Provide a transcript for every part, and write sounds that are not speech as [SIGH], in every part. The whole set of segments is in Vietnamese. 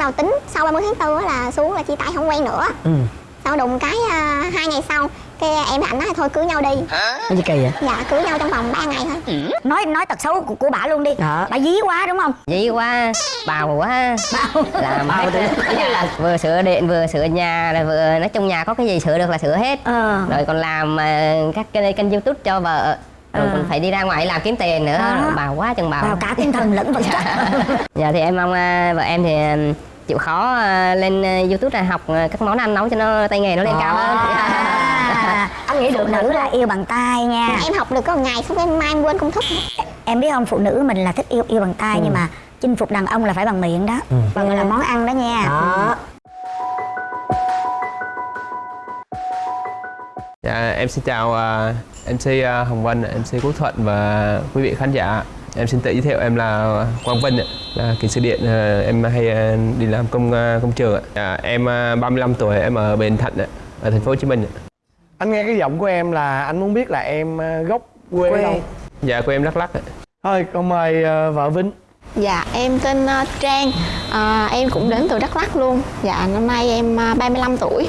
đầu tính. Sau 30 tháng 4 là xuống là chia tay không quen nữa. Ừ. Sau đùng cái uh, hai ngày sau cái em ảnh nói thôi cưới nhau đi. Cái gì kỳ vậy? Dạ cưới nhau trong vòng 3 ngày thôi. Nói nói tật xấu của, của bà luôn đi. Đó. bà dí quá đúng không? Dí quá, bào quá. Bào. Làm Bào hết. là vừa sửa điện, vừa sửa nhà, rồi vừa nói chung nhà có cái gì sửa được là sửa hết. Ờ. Rồi còn làm ờ, các kênh, kênh youtube cho vợ. Rồi Ờ. còn phải đi ra ngoài làm kiếm tiền nữa. Rồi Bào quá chừng bào. Vào cả tinh thần lẫn vật chất. [LAUGHS] Dạ thì em mong ờ, vợ em thì chịu khó ờ, lên ờ, youtube này học ờ, các món ăn nấu cho nó tay nghề nó lên cao hơn. À, anh nghĩ phụ nữ là yêu bằng tay nha. Em học được có một ngày xong cái mai em quên công thức. Em biết không phụ nữ mình là thích yêu yêu bằng tay nhưng mà chinh phục đàn ông là phải bằng miệng đó. Bằng là món ăn đó nha. Đó. Dạ, em xin chào uh, MC uh, Hồng Vân, MC Quốc Thuận và quý vị khán giả. Em xin tự giới thiệu em là Quang Vinh, ạ, là kỹ sư điện. Ờ, em hay ờ, đi làm công ờ, công trường. ạ. Dạ, em ờ, 35 tuổi, em ở Bến Thạnh, ạ, ở thành phố Hồ Chí Minh. ạ. anh nghe cái giọng của em là anh muốn biết là em ờ, gốc quê, Quê. đâu Dạ, quê em Đắk Lắk. ạ. thôi con mời ờ, vợ vinh Dạ em tên ờ, Trang Ờ, Em cũng đến từ Đắk Lắk luôn Dạ năm nay em ờ, 35 tuổi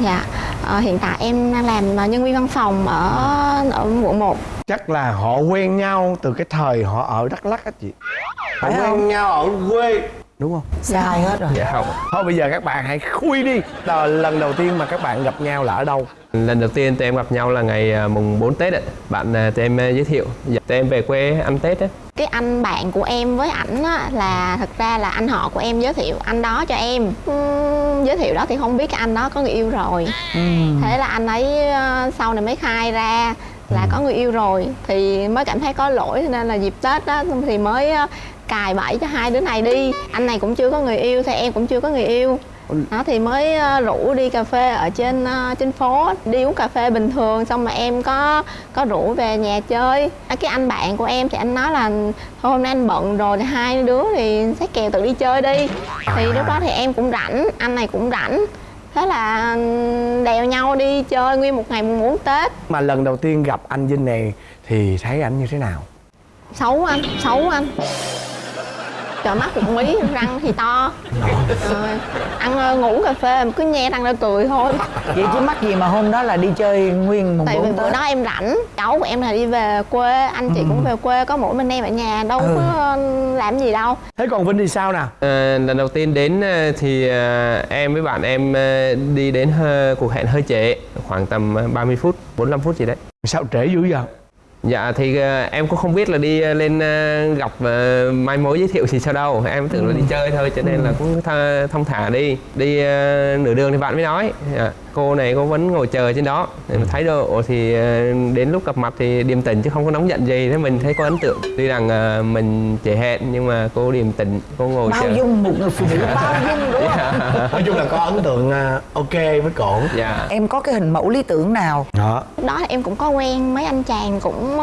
Dạ ờ, hiện tại em đang làm nhân viên văn phòng ở ở quận 1 chắc là họ quen nhau từ cái thời họ ở đắk lắk á chị họ quen không? nhau ở quê đúng không sai hết rồi Dạ không. thôi bây giờ các bạn hãy khui đi là lần đầu tiên mà các bạn gặp nhau là ở đâu Lần đầu tiên tụi em gặp nhau là ngày ờ, mùng 4 Tết ạ. Bạn ờ, tụi em ờ, giới thiệu. Dạ, tụi em về quê ăn Tết á. cái anh bạn của em với ảnh á, là thật ra là anh họ của em giới thiệu anh đó cho em Ừm, giới thiệu đó thì không biết cái anh đó có người yêu rồi thế là anh ấy ờ, sau này mới khai ra là có người yêu rồi thì mới cảm thấy có lỗi cho nên là dịp tết đó thì mới ờ, cài bẫy cho hai đứa này đi. Anh này cũng chưa có người yêu thì em cũng chưa có người yêu. Đó thì mới ờ, rủ đi cà phê ở trên ờ, trên phố đi uống cà phê bình thường xong mà em có có rủ về nhà chơi. À, cái anh bạn của em thì anh nói là thôi hôm nay anh bận rồi thì hai đứa thì xách kèo tự đi chơi đi. Thì lúc đó thì em cũng rảnh anh này cũng rảnh thế là ừm, đèo nhau đi chơi nguyên một ngày mùng bốn tết. Mà lần đầu tiên gặp anh vinh này thì thấy ảnh như thế nào? Xấu anh xấu anh trời mắt cũng mí răng thì to. Rồi ăn ờ, ngủ cà phê mà cứ nhe răng ra cười thôi. Vậy chứ mắc gì mà hôm đó là đi chơi nguyên mùng tại vì bữa đó em rảnh cháu của em là đi về quê anh chị cũng về quê có mỗi mình em ở nhà đâu Ừ. có ờ, làm gì đâu. Thế còn vinh thì sao nào? Ờ, lần đầu tiên đến thì em với bạn em đi đến cuộc hẹn hơi trễ khoảng tầm ờ, 30 phút 45 phút gì đấy. Sao trễ dữ vậy dạ thì ờ, em cũng không biết là đi ờ, lên ờ, gặp ờ, mai mối giới thiệu gì sao đâu. Em tưởng là đi chơi thôi cho nên là cũng tha, thông thả đi. Đi ờ, nửa đường thì bạn mới nói. Dạ, cô này cô vẫn ngồi chờ trên đó. Thì mà thái độ thì ờ, đến lúc gặp mặt thì điềm tĩnh chứ không có nóng giận gì. Thế mình thấy có ấn tượng. Tuy rằng ờ, mình trễ hẹn nhưng mà cô điềm tĩnh cô ngồi bao chờ. dung một người phụ nữ bao [LAUGHS] dung đúng không? Nói chung là có ấn tượng ờ, ok với cổ. Dạ. Em có cái hình mẫu lý tưởng nào? Đó. Lúc đó thì em cũng có quen mấy anh chàng cũng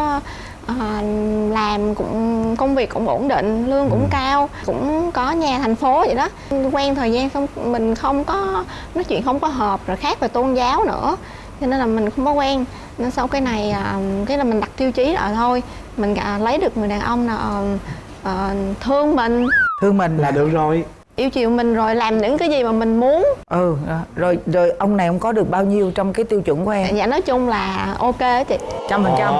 ờ, ờ, làm cũng công việc cũng ổn định lương cũng cao cũng có nhà thành phố vậy đó. Quen thời gian xong mình không có nói chuyện không có hợp rồi khác về tôn giáo nữa. Cho nên là mình không có quen. Nên sau cái này à, cái là mình đặt tiêu chí rồi thôi. Mình à, lấy được người đàn ông nào ờ, ờ, thương mình. Thương mình là được rồi. Yêu chiều mình rồi làm những cái gì mà mình muốn. Ừ đó. rồi rồi ông này ông có được bao nhiêu trong cái tiêu chuẩn của em? Dạ nói chung là ok chị. Trăm phần trăm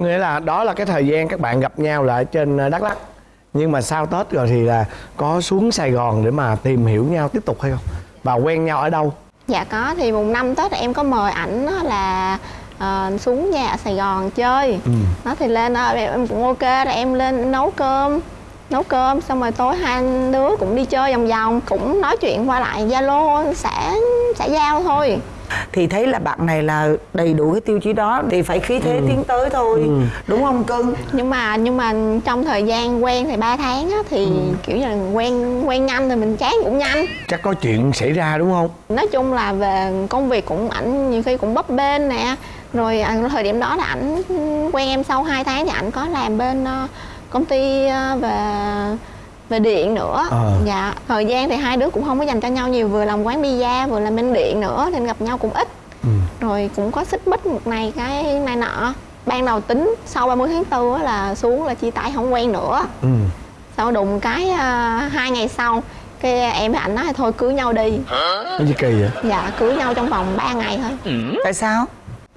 nghĩa là đó là cái thời gian các bạn gặp nhau ở trên ờ, đắk lắk. Nhưng mà sau tết rồi thì là có xuống sài gòn để mà tìm hiểu nhau tiếp tục hay không? Và quen nhau ở đâu? Dạ có. Thì mùng năm Tết em có mời ảnh là ờ, xuống nhà ở Sài Gòn chơi. Nó thì lên đó em, em cũng ok rồi em lên nấu cơm nấu cơm. Xong rồi tối hai đứa cũng đi chơi vòng vòng cũng nói chuyện qua lại Zalo xã xã giao thôi. Thì thấy là bạn này là đầy đủ cái tiêu chí đó thì phải khí thế tiến tới thôi đúng không cưng? Nhưng mà nhưng mà trong thời gian quen thì 3 tháng á thì kiểu như là quen quen nhanh thì mình chán cũng nhanh. chắc có chuyện xảy ra đúng không? Nói chung là về công việc cũng ảnh nhiều khi cũng bấp bênh nè. Rồi à, thời điểm đó là ảnh quen em sau 2 tháng thì ảnh có làm bên ờ, công ty ờ, về về điện nữa. Ờ. dạ thời gian thì hai đứa cũng không có dành cho nhau nhiều vừa làm quán pizza vừa làm bên điện nữa nên gặp nhau cũng ít. Rồi cũng có xích mích một này cái này nọ. Ban đầu tính sau 30 tháng 4 á là xuống là chia tay không quen nữa. Ừ. Sau đùng cái à, hai ngày sau cái em với ảnh nói thôi cưới nhau đi. Cái gì kỳ vậy? Dạ cưới nhau trong vòng 3 ngày thôi. Tại sao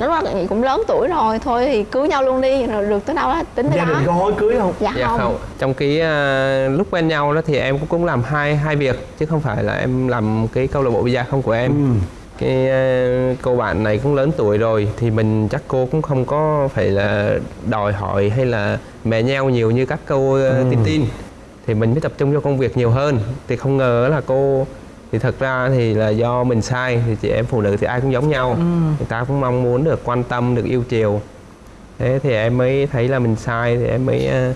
lúc đó nghĩ cũng lớn tuổi rồi thôi thì cưới nhau luôn đi rồi được tới đâu đó tính tới gia đó đình có hối cưới không dạ, dạ không. không trong cái à, lúc quen nhau đó thì em cũng cũng làm hai hai việc chứ không phải là em làm cái câu lạc bộ bida không của em ừ. cái à, cô bạn này cũng lớn tuổi rồi thì mình chắc cô cũng không có phải là đòi hỏi hay là mè nheo nhiều như các cô ừ. tin tin thì mình mới tập trung cho công việc nhiều hơn thì không ngờ là cô thì thật ra thì là do mình sai thì chị em phụ nữ thì ai cũng giống nhau. Người ta cũng mong muốn được quan tâm được yêu chiều. Thế thì em mới thấy là mình sai thì em mới ờ,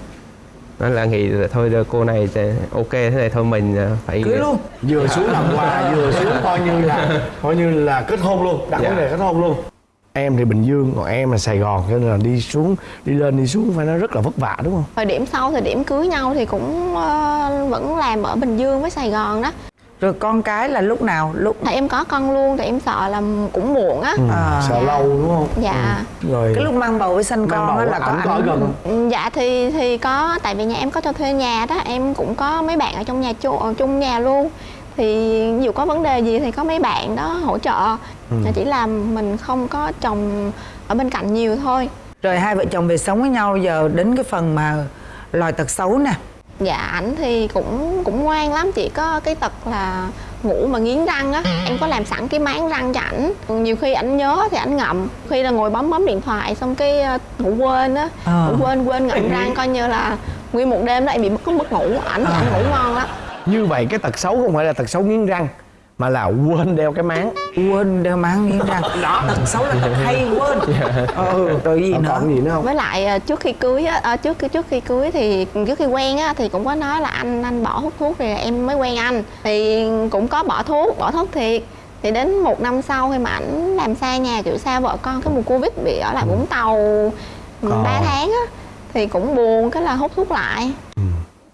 nói là nghĩ là thôi đưa cô này sẽ ok thế này thôi mình ờ, phải cưới luôn. Vừa xuống làm quà [LAUGHS] vừa xuống coi như là coi như là kết hôn luôn đặt Dạ. vấn đề kết hôn luôn. Em thì bình dương còn em là sài gòn cho nên là đi xuống đi lên đi xuống phải nó rất là vất vả đúng không? Thời điểm sau thời điểm cưới nhau thì cũng ờ, vẫn làm ở bình dương với sài gòn đó rồi con cái là lúc nào? Lúc thì em có con luôn thì em sợ là cũng muộn á. À. sợ lâu đúng không? Dạ. Rồi cái lúc mang bầu với sinh con á là có ảnh gần Ừ, Dạ thì thì có tại vì nhà em có cho thuê nhà đó em cũng có mấy bạn ở trong nhà chung, ở chung nhà luôn. Thì dù có vấn đề gì thì có mấy bạn đó hỗ trợ. Ừ. chỉ là mình không có chồng ở bên cạnh nhiều thôi. Rồi hai vợ chồng về sống với nhau giờ đến cái phần mà loài tật xấu nè dạ ảnh thì cũng cũng ngoan lắm chỉ có cái tật là ngủ mà nghiến răng á. Em có làm sẵn cái máng răng cho ảnh. Nhiều khi ảnh nhớ thì ảnh ngậm. Khi là ngồi bấm bấm điện thoại xong cái ờ, ngủ quên á. Ờ. ngủ quên quên ngậm răng coi như là nguyên một đêm đó em bị mất mất ngủ. Ảnh ảnh ngủ ngon lắm. Như vậy cái tật xấu không phải là tật xấu nghiến răng mà là quên đeo cái máng. Quên đeo máng nghiến răng [LAUGHS] đó tật xấu là tật hay quên. [LAUGHS] Ừ rồi gì còn nữa còn gì nữa không? Với lại ờ, trước khi cưới á ờ, trước khi trước khi cưới thì trước khi quen á thì cũng có nói là anh anh bỏ hút thuốc rồi em mới quen anh. Thì cũng có bỏ thuốc bỏ thuốc thiệt. Thì đến một năm sau khi mà ảnh làm xa nhà kiểu xa vợ con cái mùa covid bị ở lại vũng tàu Ờ. 3 tháng á thì cũng buồn cái là hút thuốc lại.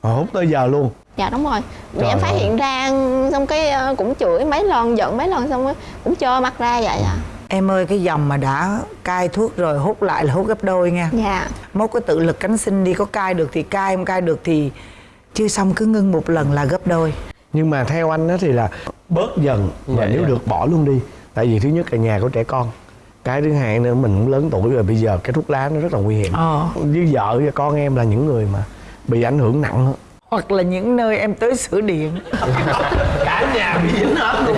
Ờ, hút tới giờ luôn dạ đúng rồi. Trời em phát ơi. hiện ra xong cái ờ, cũng chửi mấy lần giận mấy lần xong cũng trơ mắt ra vậy à. Em ơi cái dòng mà đã cai thuốc rồi hút lại là hút gấp đôi nha. Dạ. Mốt có tự lực cánh sinh đi có cai được thì cai không cai được thì chưa xong cứ ngưng một lần là gấp đôi. Nhưng mà theo anh đó thì là bớt dần và Dạ, nếu dạ. được bỏ luôn đi. Tại vì thứ nhất là nhà có trẻ con. Cái thứ hai nữa mình cũng lớn tuổi rồi bây giờ cái thuốc lá nó rất là nguy hiểm. Ờ. với vợ và con em là những người mà bị ảnh hưởng nặng hoặc là những nơi em tới sửa điện. [LAUGHS] Cả nhà bị dính hết luôn.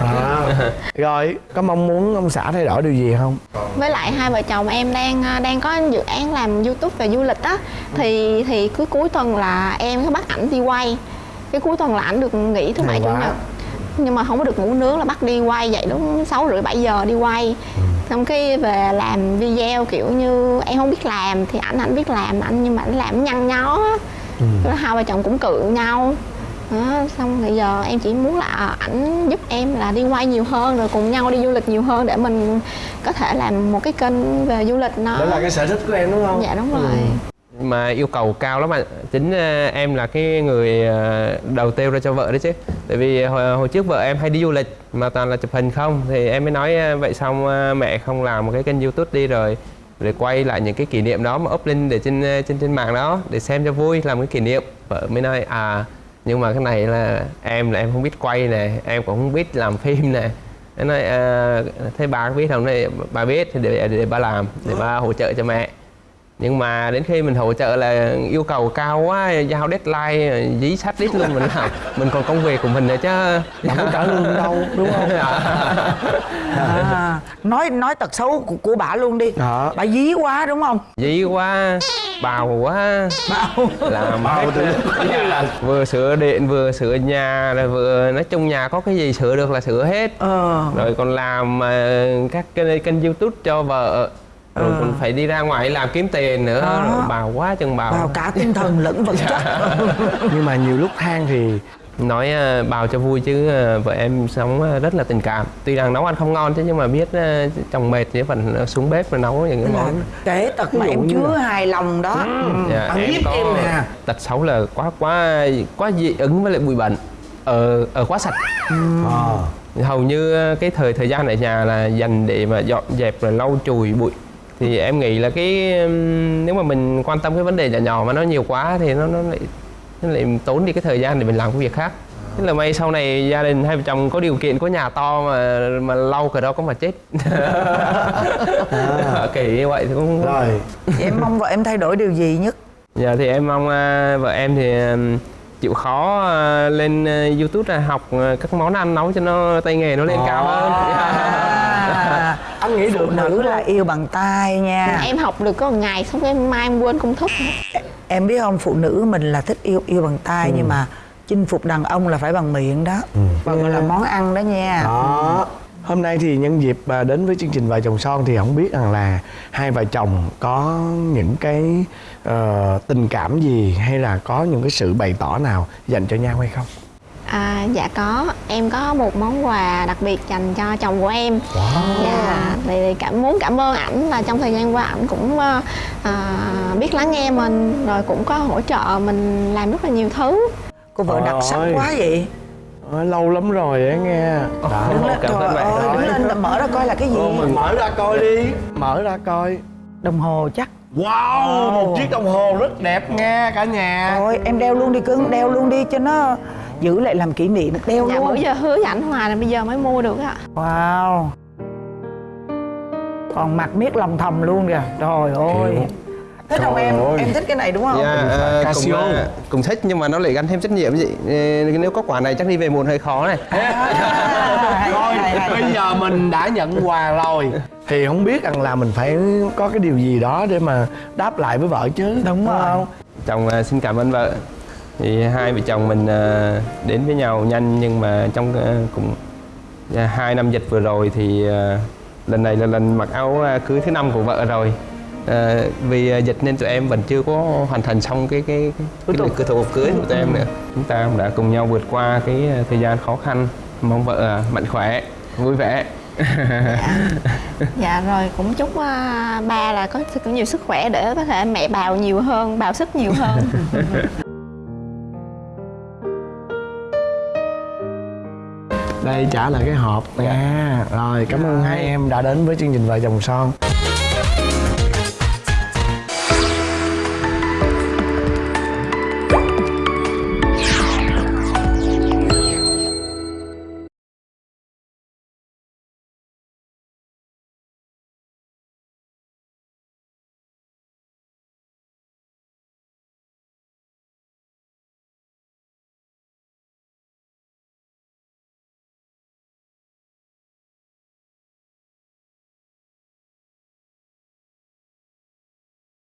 À. rồi có mong muốn ông xã thay đổi điều gì không? Với lại hai vợ chồng em đang à, đang có dự án làm youtube về du lịch á. Thì thì cứ cuối tuần là em có bắt ảnh đi quay. Cái cuối tuần là ảnh được nghỉ thứ bảy chủ nhật. Nhưng mà không có được ngủ nướng là bắt đi quay dậy đúng sáu rưỡi bảy giờ đi quay. Xong cái về làm video kiểu như em không biết làm thì ảnh ảnh biết làm anh nhưng mà ảnh làm nhăn nhó á Rồi hai vợ chồng cũng cự nhau. Đó, xong bây giờ em chỉ muốn là à, ảnh giúp em là đi quay nhiều hơn rồi cùng nhau đi du lịch nhiều hơn để mình có thể làm một cái kênh về du lịch nó đó là cái sở thích của em đúng không? Dạ đúng rồi. Mà yêu cầu cao lắm bạn chính ờ, em là cái người ờ, đầu tiêu ra cho vợ đấy chứ. Tại vì hồi, hồi trước vợ em hay đi du lịch mà toàn là chụp hình không. Thì em mới nói vậy xong mẹ không làm một cái kênh youtube đi rồi để quay lại những cái kỷ niệm đó mà up lên để trên ờ, trên trên mạng đó để xem cho vui làm cái kỷ niệm. Vợ mới nói à nhưng mà cái này là em là em không biết quay nè em cũng không biết làm phim nè. Nói à, thế bà biết không? Này bà biết thì để, để bà làm để bà hỗ trợ cho mẹ nhưng mà đến khi mình hỗ trợ là yêu cầu cao quá giao deadline dí sát đít luôn mình làm. [LAUGHS] Mình còn công việc của mình nữa chứ. Bạn có trả lương đâu đúng không? [LAUGHS] À, nói nói tật xấu của, của bà luôn đi. Đó. bà dí quá đúng không? Dí quá bào quá. Bảo làm Bào từ- như là vừa sửa điện vừa sửa nhà rồi vừa nói chung nhà có cái gì sửa được là sửa hết. Ờ. Rồi còn làm ờ, các kênh, kênh youtube cho vợ rồi Ờ. còn phải đi ra ngoài làm kiếm tiền nữa rồi bào quá chừng bào. Vào cả tinh thần lẫn vật chất. [LAUGHS] Nhưng mà nhiều lúc than thì nói ờ, bào cho vui chứ vợ em sống rất là tình cảm. Tuy rằng nấu ăn không ngon chứ nhưng mà biết chồng mệt thì ờ, xuống bếp và nấu những cái món. kể tật mà em là- hài lòng đó. Dạ, ăn hiếp em nè. tật xấu là quá quá quá dị ứng với lại bụi bẩn ở ở quá sạch. Ờ. Hầu như cái thời thời gian ở nhà là dành để mà dọn dẹp rồi lau chùi bụi thì em nghĩ là cái nếu mà mình quan tâm cái vấn đề nhỏ nhỏ mà nó nhiều quá thì nó nó lại nó lại tốn đi cái thời gian để mình làm cái việc khác. Thế là may sau này gia đình hai vợ chồng có điều kiện có nhà to mà mà lau cái đó có mà chết. [LAUGHS] Kỳ như vậy thì cũng rồi. Em mong vợ em thay đổi điều gì nhất? Dạ thì em mong à, vợ em thì chịu khó à, lên à, YouTube là học à, các món ăn nấu cho nó tay nghề nó lên cao hơn. à, anh nghĩ được nữ là yêu bằng tay nha. Em học được có một ngày xong em mai em quên công thức. Em biết không phụ nữ mình là thích yêu yêu bằng tay nhưng mà chinh phục đàn ông là phải bằng miệng đó. Và gọi là món ăn đó nha. Đó. Hôm nay thì nhân dịp à, đến với chương trình vợ chồng son thì không biết rằng là hai vợ chồng có những cái ờ, tình cảm gì hay là có những cái sự bày tỏ nào dành cho nhau hay không À, dạ có, em có một món quà đặc biệt dành cho chồng của em. Dạ, thì cảm muốn cảm ơn ảnh là trong thời gian qua ảnh cũng à, biết lắng nghe mình Rồi cũng có hỗ trợ mình làm rất là nhiều thứ. Cô vợ đặc sắc Ôi. quá vậy. Ờ, lâu lắm rồi á nghe. Đó. đứng lên cảm trời ơn bạn. ơi đứng lên là mở ra coi là cái gì. Ô, mình mở ra coi đi. Mở ra coi. Đồng hồ chắc. Wow một chiếc đồng hồ rất đẹp nghe cả nhà. Thôi em đeo luôn đi cưng, đeo luôn đi cho nó giữ lại làm kỷ niệm, đeo Dạ bữa luôn. giờ hứa với ảnh hoài là bây giờ mới mua được ạ Wow. Còn mặt miết lòng thầm luôn kìa. Trời ơi. Thích không Trời em? ơi. Em thích cái này đúng không? Dạ, à, cùng, Casio. à, cùng thích nhưng mà nó lại gắn thêm trách nhiệm gì. Nếu có quả này chắc đi về muộn hơi khó này. [LAUGHS] hay, hay. bây giờ mình đã nhận quà rồi Thì không biết rằng là mình phải có cái điều gì đó để mà đáp lại với vợ chứ Đúng rồi. không? Chồng à, xin cảm ơn vợ. Thì hai vợ chồng mình à, đến với nhau nhanh nhưng mà trong à, cũng à, hai năm dịch vừa rồi thì lần này là lần mặc áo cưới thứ năm của vợ rồi. À, vì dịch nên tụi em vẫn chưa có hoàn thành xong cái cái cái, cái lịch thủ tục cưới của tụi em nữa. Chúng ta cũng đã cùng nhau vượt qua cái thời gian khó khăn. Mong vợ mạnh khỏe, vui vẻ. Dạ rồi cũng chúc à, ba là có nhiều sức khỏe để có thể mẹ bào nhiều hơn, bào sức nhiều hơn [LAUGHS] Đây trả lại cái hộp. Nha Rồi cảm ơn hai em đã đến với chương trình Vợ chồng son